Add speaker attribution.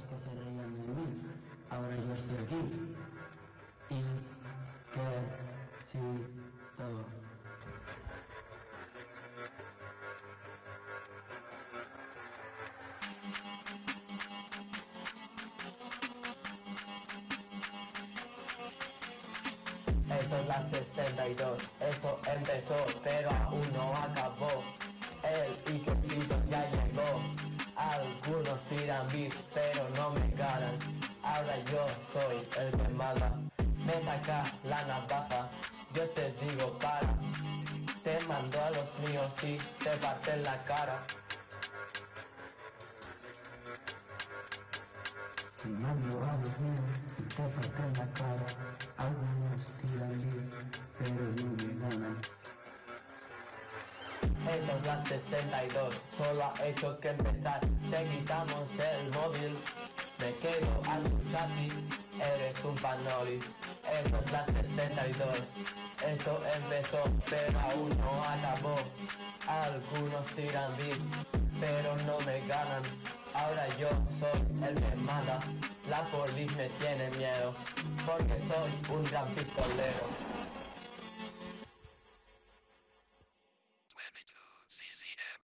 Speaker 1: pocos que se reían de mí. Ahora yo estoy aquí. Y que sí todo.
Speaker 2: Esto es la 62, esto empezó pero aún no acabó pero no me ganan Ahora yo soy el que manda. Me saca la navaja Yo te digo para Te mando a los míos y te parten la cara.
Speaker 1: Te mando a los míos y te
Speaker 2: Esto es la 62, solo ha hecho que empezar. Te quitamos el móvil, me quedo a tu chatis Eres un panoli, esto es la 62 Esto empezó, pero aún no acabó. Algunos tiran beat, pero no me ganan. Ahora yo soy el que manda. La polis me tiene miedo Porque soy un gran pistolero Debit to CCM.